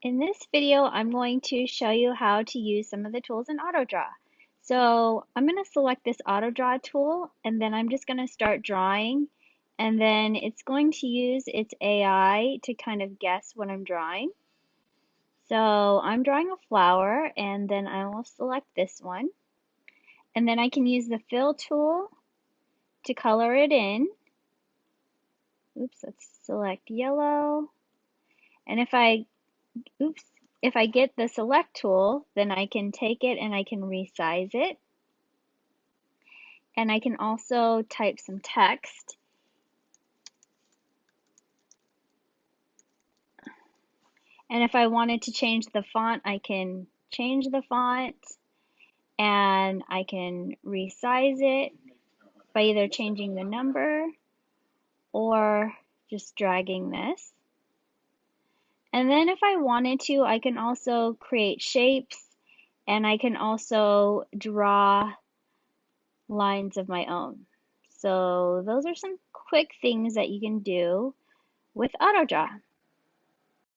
In this video, I'm going to show you how to use some of the tools in AutoDraw. So I'm going to select this AutoDraw tool, and then I'm just going to start drawing, and then it's going to use its AI to kind of guess what I'm drawing. So I'm drawing a flower, and then I will select this one. And then I can use the fill tool to color it in. Oops, let's select yellow. And if I oops, if I get the select tool, then I can take it and I can resize it. And I can also type some text. And if I wanted to change the font, I can change the font and I can resize it by either changing the number or just dragging this. And then if I wanted to, I can also create shapes and I can also draw lines of my own. So those are some quick things that you can do with AutoDraw.